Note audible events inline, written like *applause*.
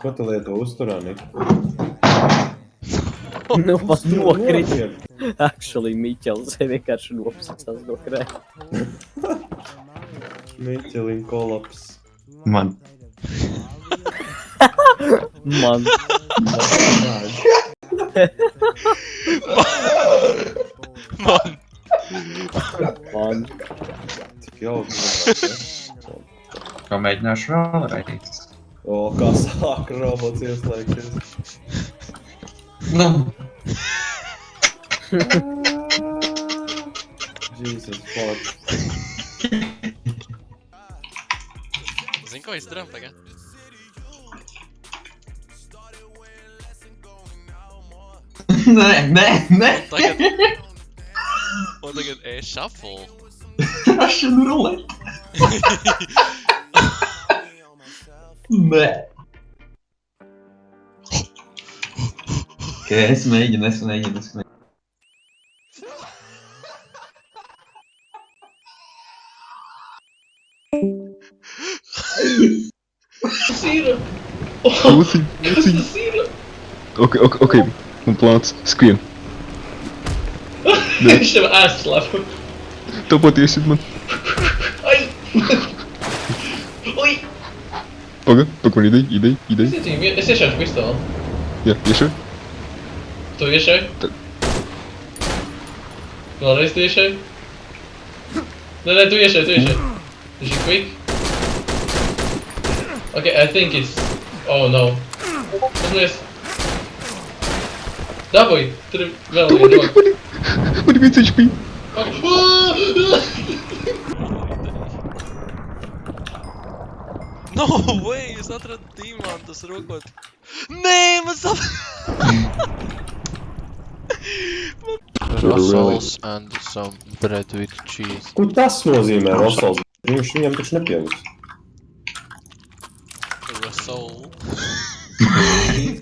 Ko tu lieto uzturā, Nika? *laughs* Nu, pat nokrīt. Actually, Miķels vienkārši nopasās no krēta. Miķelin kolaps. Man. Man. Man. Man. Tik jauki. zināt, Kā mēģināšu vēlreiz. O, kā sāk robots ieslēgties. Nu, Jesus fuck. Zini, ko izdarām tagad? nē, nē, nē. Tagad. Un tagad e-shuffle. Russian roulette. *laughs* Oké, okay, is mijn eigen, is mijn eigen, is mijn Wat is Oké, oké, oké. Mijn Screen. scream. *laughs* Ik heb hem aangeslapen. Top wat is het man. Ai! Paga, paga, idei, idei, idei. Sì, sì, e se c'è questo? Yeah, riesce? Tu riesce? Non resti riesce? No, no, tu riesce, tu riesce. Is she quick? Okay, I think it's... Oh no. Yes. Давай, три... What do you mean, HP? *laughs* No way, es atradu diamantus rokot. Nē, man sap... *laughs* Russell's and some bread with cheese. Ko tas nozīmē, Rosals? Viņš viņam taču nepievis. Russell. *laughs*